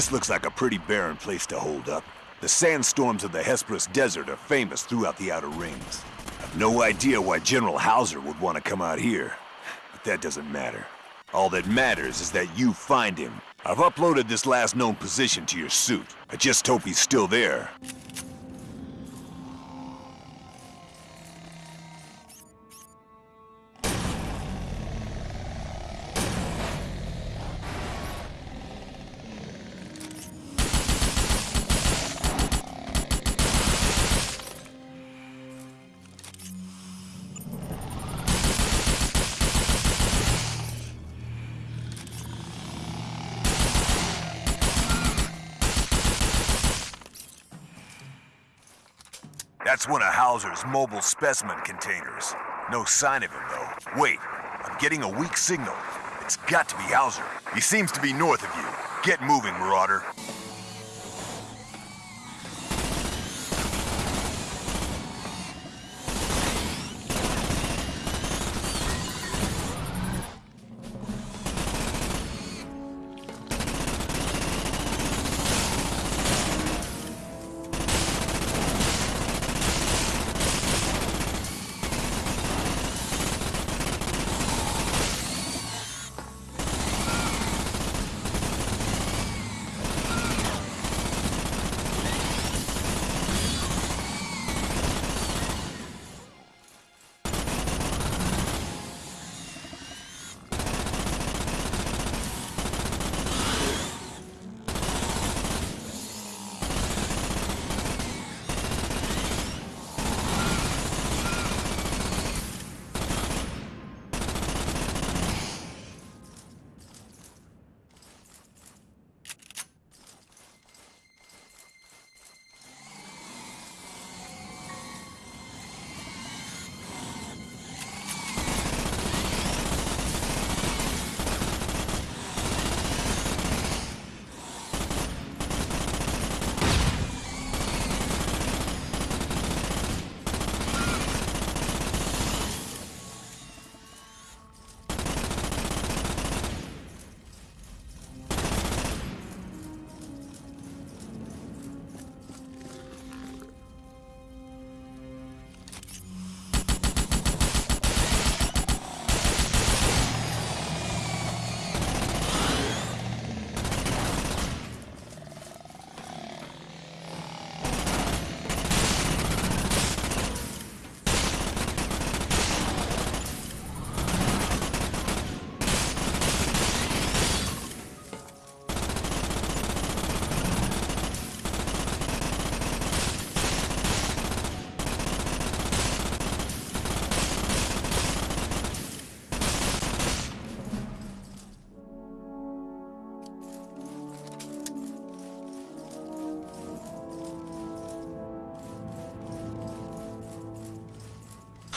This looks like a pretty barren place to hold up. The sandstorms of the Hesperus Desert are famous throughout the Outer Rings. I've no idea why General Hauser would want to come out here, but that doesn't matter. All that matters is that you find him. I've uploaded this last known position to your suit. I just hope he's still there. That's one of Hauser's mobile specimen containers. No sign of him, though. Wait, I'm getting a weak signal. It's got to be Hauser. He seems to be north of you. Get moving, Marauder.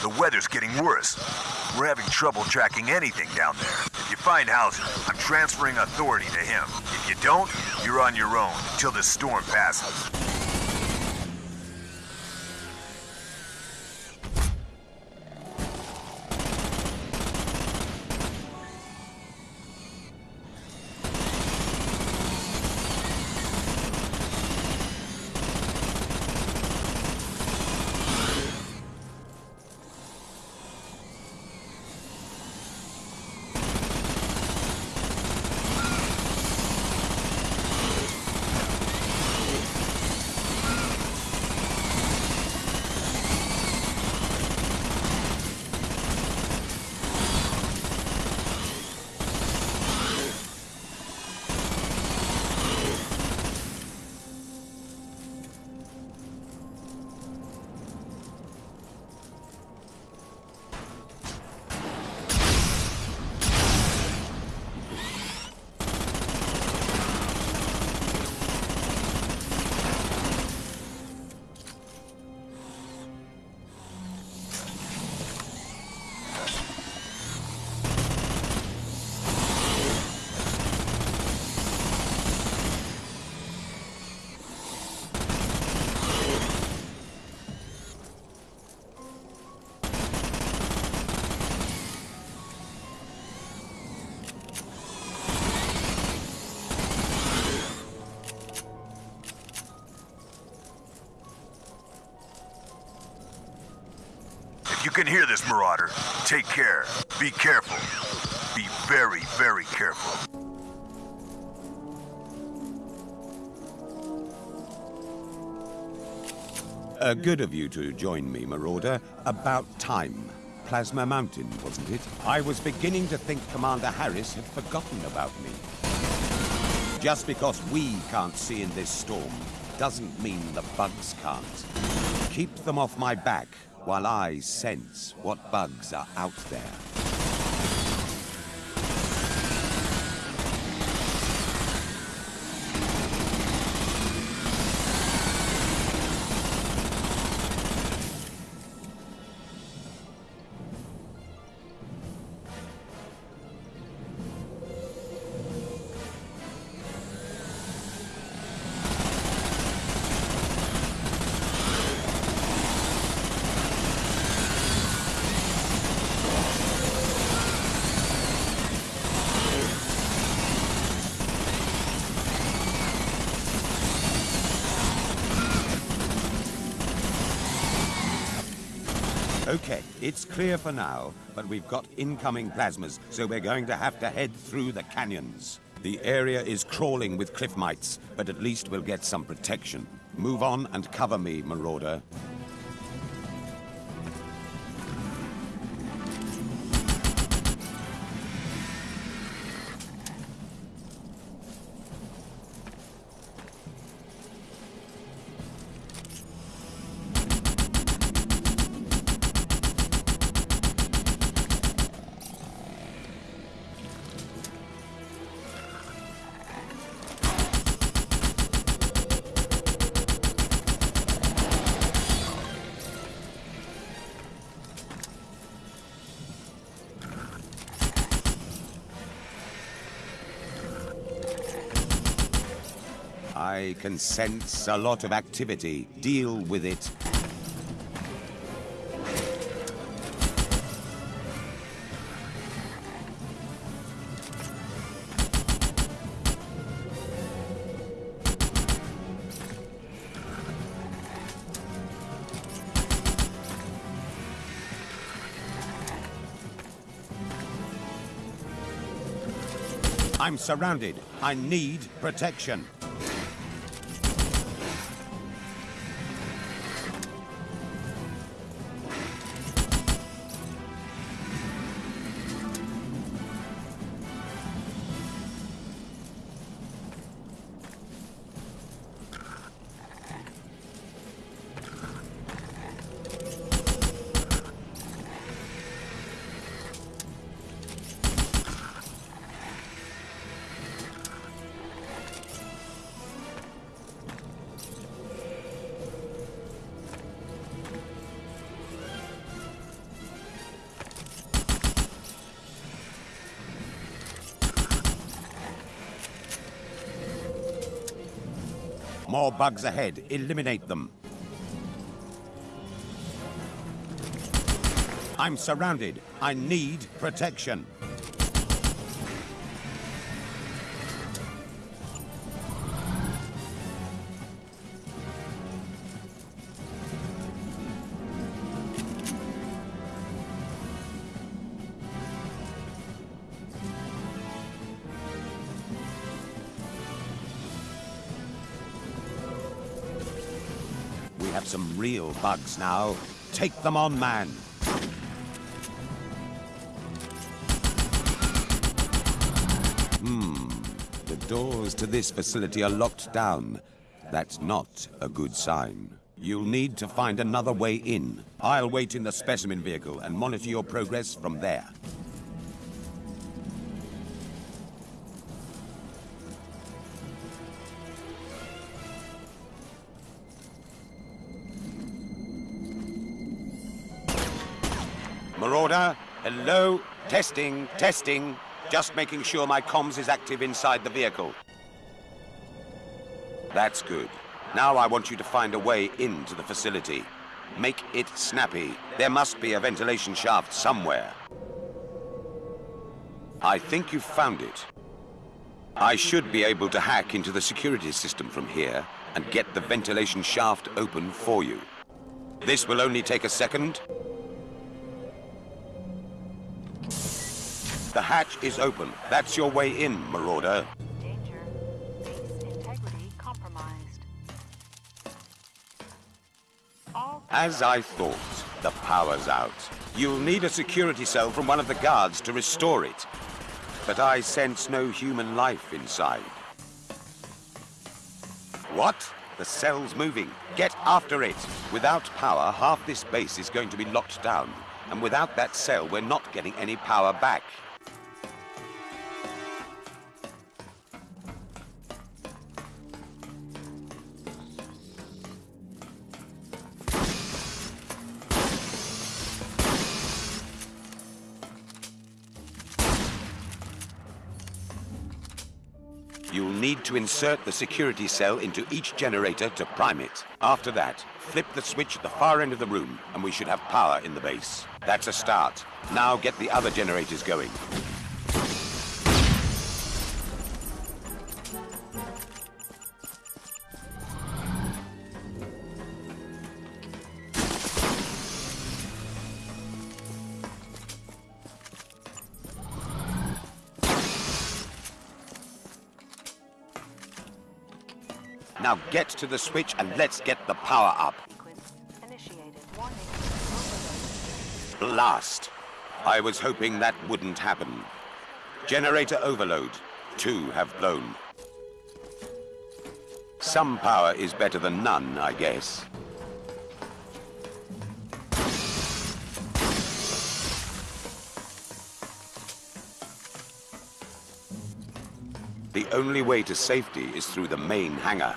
The weather's getting worse. We're having trouble tracking anything down there. If you find Hauser, I'm transferring authority to him. If you don't, you're on your own until this storm passes. Can hear this, Marauder, take care. Be careful. Be very, very careful. Uh, good of you to join me, Marauder. About time. Plasma Mountain, wasn't it? I was beginning to think Commander Harris had forgotten about me. Just because we can't see in this storm doesn't mean the bugs can't. Keep them off my back while I sense what bugs are out there. For now, but we've got incoming plasmas, so we're going to have to head through the canyons. The area is crawling with cliff mites, but at least we'll get some protection. Move on and cover me, Marauder. I can sense a lot of activity. Deal with it. I'm surrounded. I need protection. More bugs ahead. Eliminate them. I'm surrounded. I need protection. Have some real bugs now. Take them on, man. Hmm. The doors to this facility are locked down. That's not a good sign. You'll need to find another way in. I'll wait in the specimen vehicle and monitor your progress from there. Marauder, hello, testing, testing. Just making sure my comms is active inside the vehicle. That's good. Now I want you to find a way into the facility. Make it snappy. There must be a ventilation shaft somewhere. I think you've found it. I should be able to hack into the security system from here and get the ventilation shaft open for you. This will only take a second, The hatch is open. That's your way in, Marauder. Danger. Base integrity compromised. All As I thought, the power's out. You'll need a security cell from one of the guards to restore it. But I sense no human life inside. What? The cell's moving. Get after it. Without power, half this base is going to be locked down. And without that cell, we're not getting any power back. Insert the security cell into each generator to prime it. After that, flip the switch at the far end of the room, and we should have power in the base. That's a start. Now get the other generators going. Now get to the switch and let's get the power up. Blast! I was hoping that wouldn't happen. Generator overload. Two have blown. Some power is better than none, I guess. Only way to safety is through the main hangar.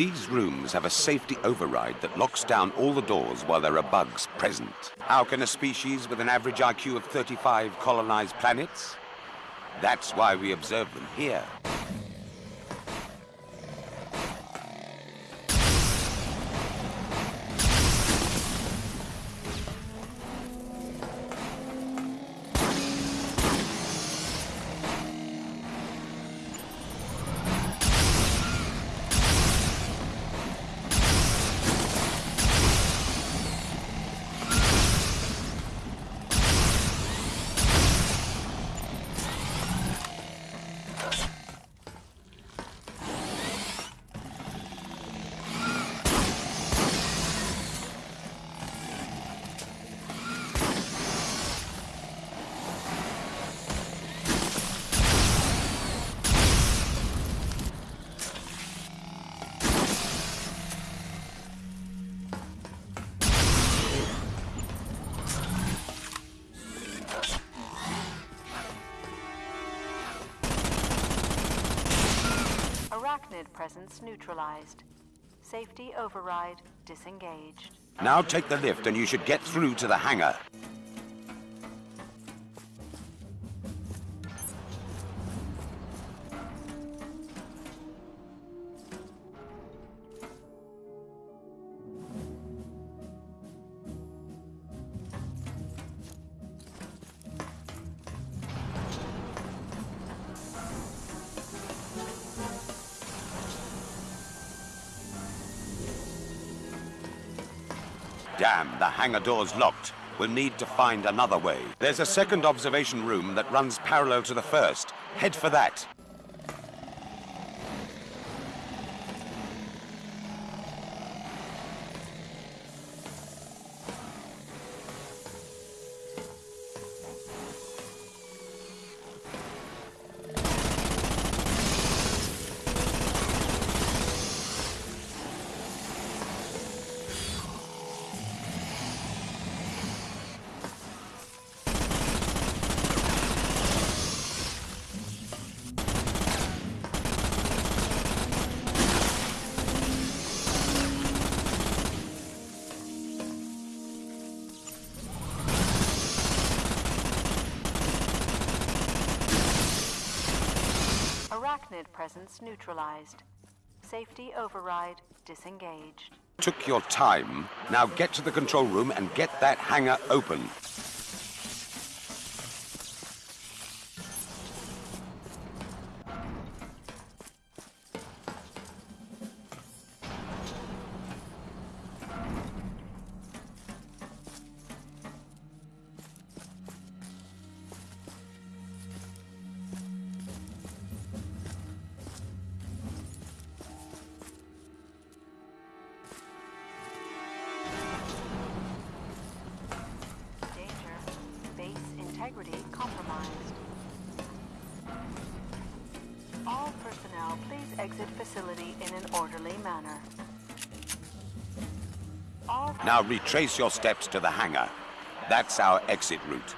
These rooms have a safety override that locks down all the doors while there are bugs present. How can a species with an average IQ of 35 colonize planets? That's why we observe them here. Presence neutralized. Safety override disengaged. Now take the lift and you should get through to the hangar. Damn, the hangar door's locked. We'll need to find another way. There's a second observation room that runs parallel to the first. Head for that. Arachnid presence neutralized. Safety override disengaged. Took your time. Now get to the control room and get that hangar open. Facility in an orderly manner. Now retrace your steps to the hangar. That's our exit route.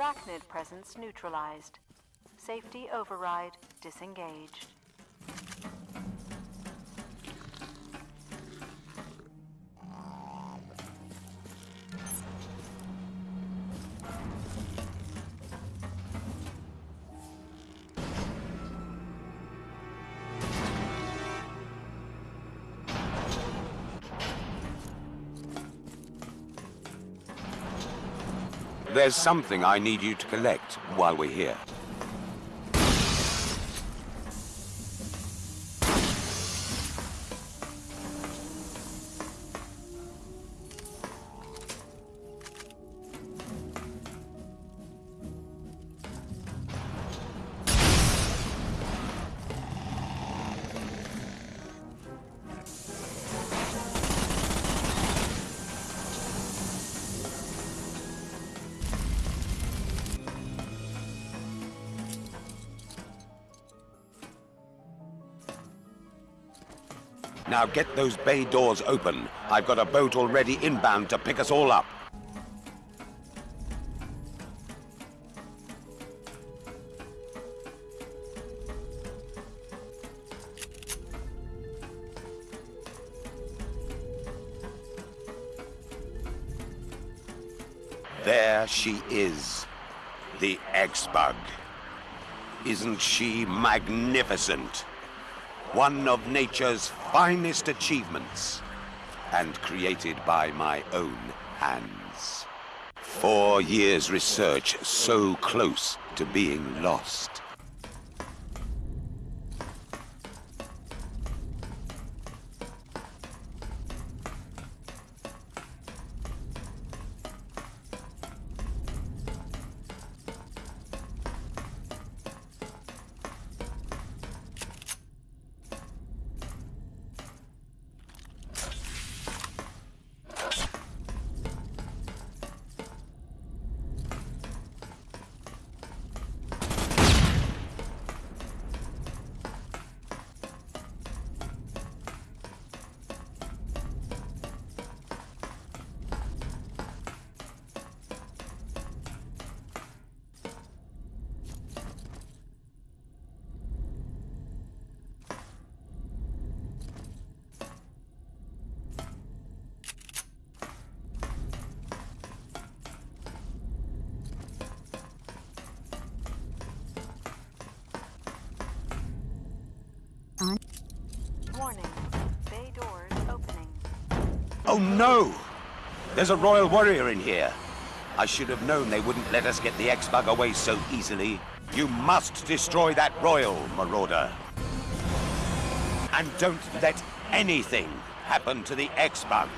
Arachnid presence neutralized. Safety override disengaged. There's something I need you to collect while we're here. Now get those bay doors open. I've got a boat already inbound to pick us all up. There she is, the X-Bug. Isn't she magnificent? One of nature's finest achievements, and created by my own hands. Four years research so close to being lost. Warning. Bay doors opening. Oh no! There's a royal warrior in here. I should have known they wouldn't let us get the X-Bug away so easily. You must destroy that royal, Marauder. And don't let anything happen to the X-Bug.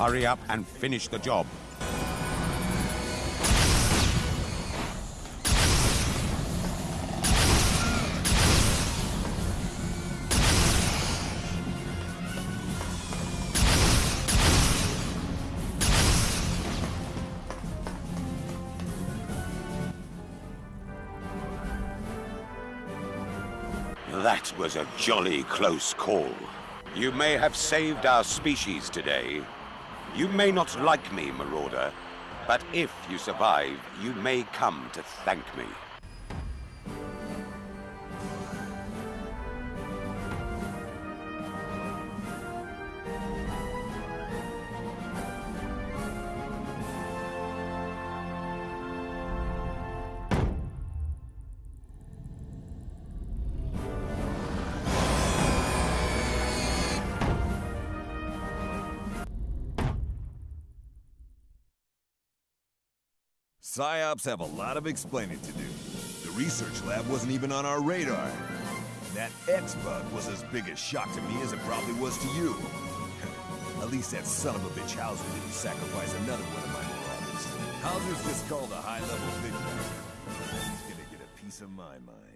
Hurry up and finish the job. That was a jolly close call. You may have saved our species today. You may not like me, Marauder, but if you survive, you may come to thank me. PsyOps have a lot of explaining to do. The research lab wasn't even on our radar. That X-Bug was as big a shock to me as it probably was to you. At least that son of a bitch Hauser didn't sacrifice another one of my marauders. Hauser's just called a high-level vigilant. He's gonna get a piece of my mind.